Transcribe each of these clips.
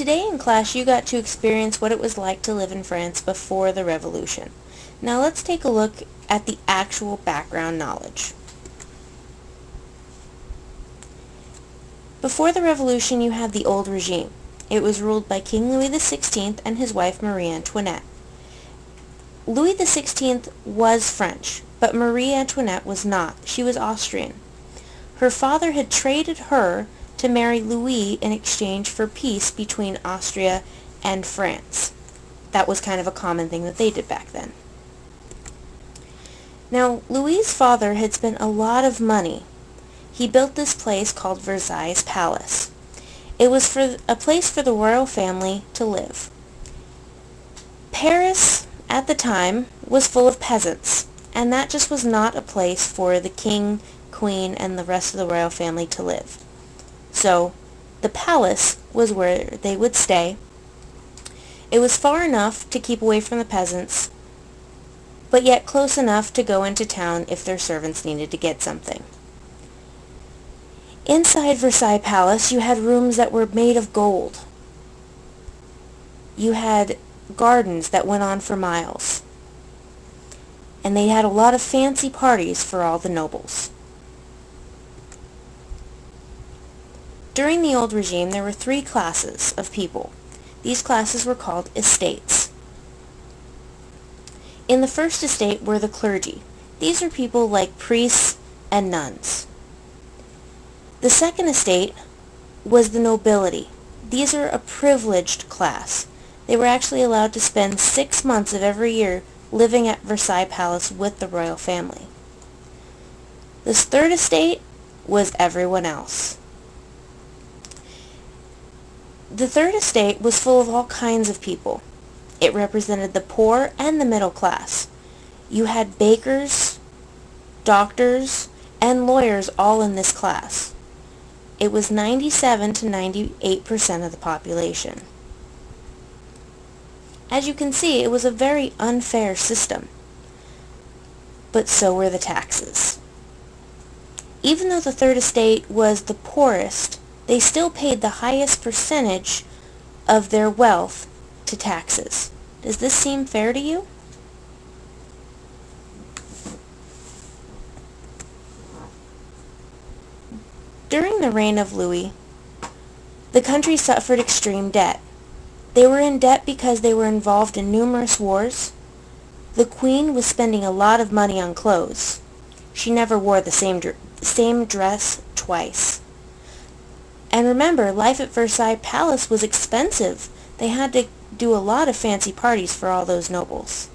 Today in class you got to experience what it was like to live in France before the revolution. Now let's take a look at the actual background knowledge. Before the revolution you had the old regime. It was ruled by King Louis XVI and his wife Marie Antoinette. Louis XVI was French, but Marie Antoinette was not. She was Austrian. Her father had traded her to marry Louis in exchange for peace between Austria and France. That was kind of a common thing that they did back then. Now, Louis's father had spent a lot of money. He built this place called Versailles Palace. It was for a place for the royal family to live. Paris, at the time, was full of peasants, and that just was not a place for the king, queen, and the rest of the royal family to live. So, the palace was where they would stay. It was far enough to keep away from the peasants, but yet close enough to go into town if their servants needed to get something. Inside Versailles Palace, you had rooms that were made of gold. You had gardens that went on for miles. And they had a lot of fancy parties for all the nobles. During the old regime, there were three classes of people. These classes were called estates. In the first estate were the clergy. These are people like priests and nuns. The second estate was the nobility. These are a privileged class. They were actually allowed to spend six months of every year living at Versailles Palace with the royal family. This third estate was everyone else. The third estate was full of all kinds of people. It represented the poor and the middle class. You had bakers, doctors, and lawyers all in this class. It was 97 to 98% of the population. As you can see, it was a very unfair system. But so were the taxes. Even though the Third Estate was the poorest, they still paid the highest percentage of their wealth to taxes. Does this seem fair to you? During the reign of Louis, the country suffered extreme debt. They were in debt because they were involved in numerous wars. The queen was spending a lot of money on clothes. She never wore the same, dr same dress twice. And remember, life at Versailles Palace was expensive. They had to do a lot of fancy parties for all those nobles.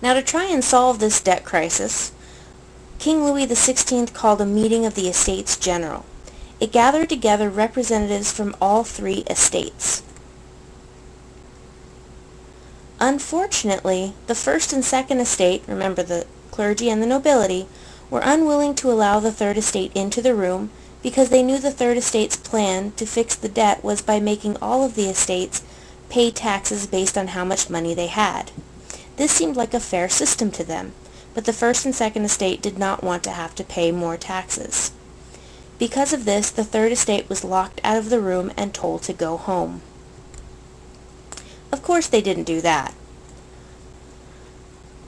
Now to try and solve this debt crisis, King Louis XVI called a meeting of the Estates General. It gathered together representatives from all three estates. Unfortunately, the first and second estate, remember the clergy and the nobility, were unwilling to allow the third estate into the room because they knew the Third Estate's plan to fix the debt was by making all of the estates pay taxes based on how much money they had. This seemed like a fair system to them, but the First and Second Estate did not want to have to pay more taxes. Because of this, the Third Estate was locked out of the room and told to go home. Of course they didn't do that.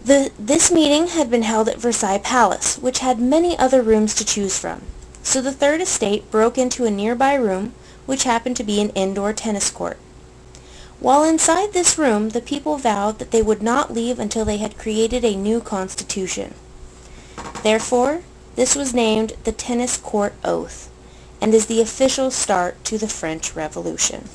The, this meeting had been held at Versailles Palace, which had many other rooms to choose from. So the third estate broke into a nearby room, which happened to be an indoor tennis court. While inside this room, the people vowed that they would not leave until they had created a new constitution. Therefore, this was named the Tennis Court Oath, and is the official start to the French Revolution.